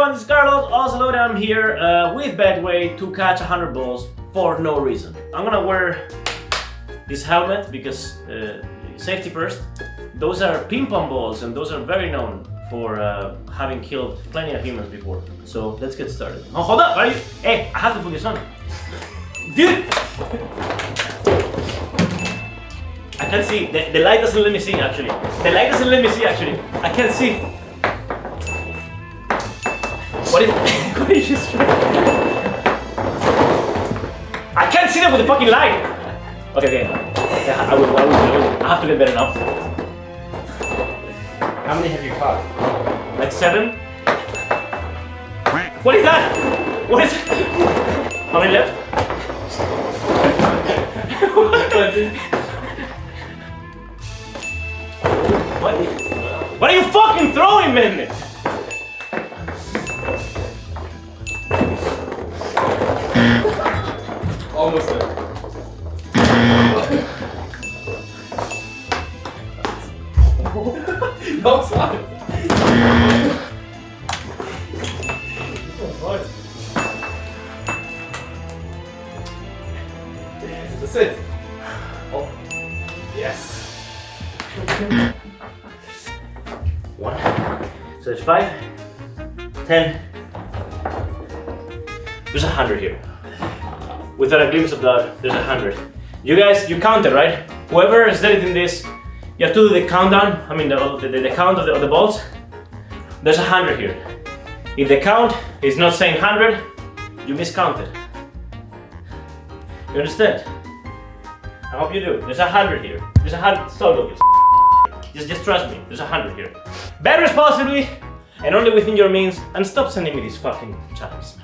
everyone, is Carlos Oslo I'm here uh, with Betway to catch 100 balls for no reason. I'm gonna wear this helmet because uh, safety first. Those are ping pong balls and those are very known for uh, having killed plenty of humans before. So let's get started. Oh, hold up, are you? Hey, I have to put this on. Dude! I can't see. The, the light doesn't let me see actually. The light doesn't let me see actually. I can't see. What is what is this? I can't see them with the fucking light. Okay, okay. I will, I will, I will. I have to get better now. How many have you caught? Like seven. What is that? What is? How many left? what? What are you fucking throwing, man? Almost there. no, oh, it's. Oh, yes. One. So it's five, ten. There's a hundred here. Without a glimpse of that, there's a hundred. You guys, you counted, right? Whoever is editing this, you have to do the countdown. I mean, the, the, the count of the, of the balls. There's a hundred here. If the count is not saying hundred, you miscounted. You understand? I hope you do. There's a hundred here. There's a hundred. Stop looking. Just, just trust me. There's a hundred here. Bet responsibly and only within your means. And stop sending me these fucking challenges.